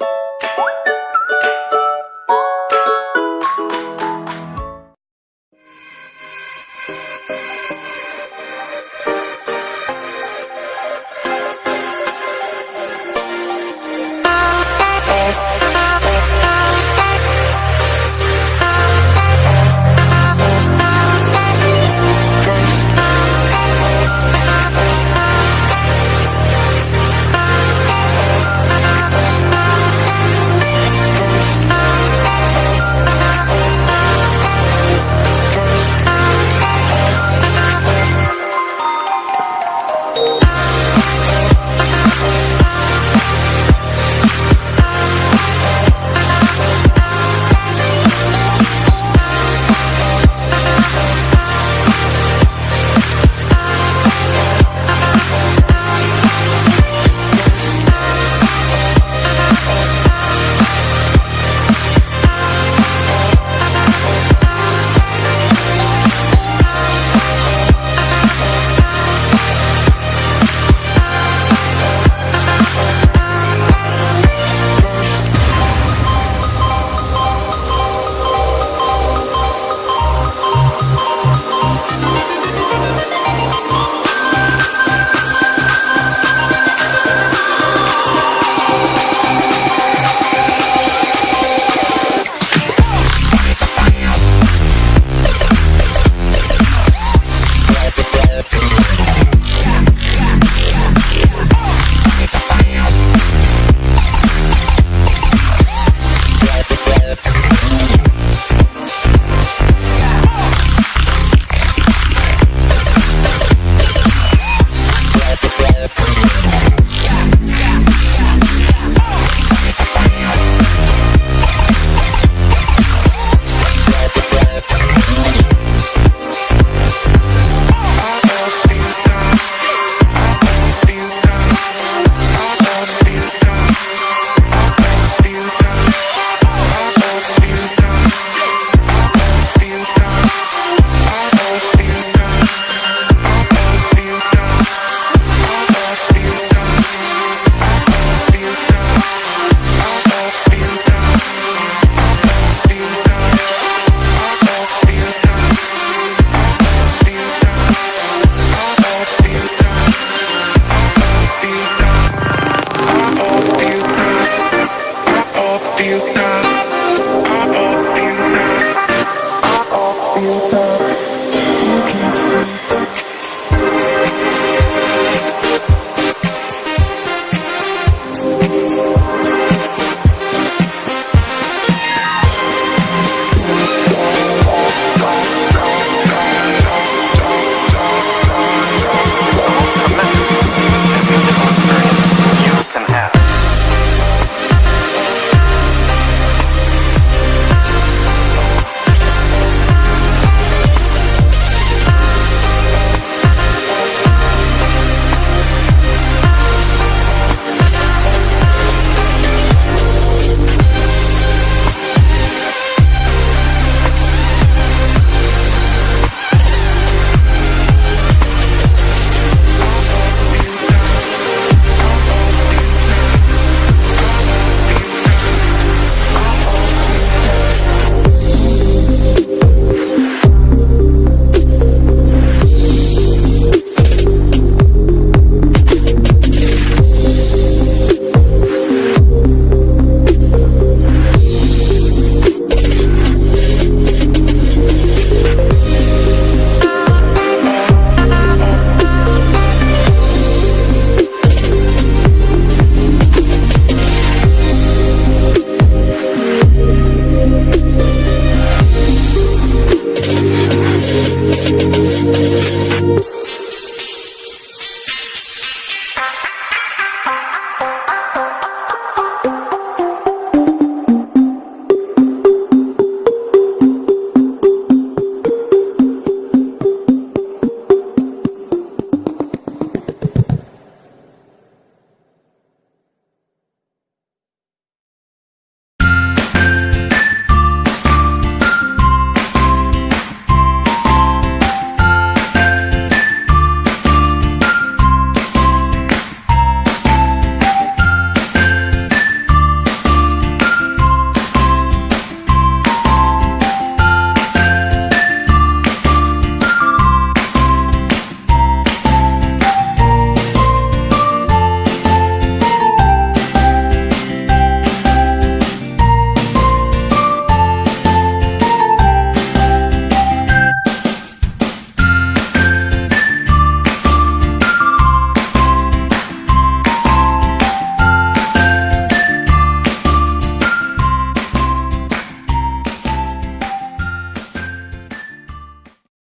you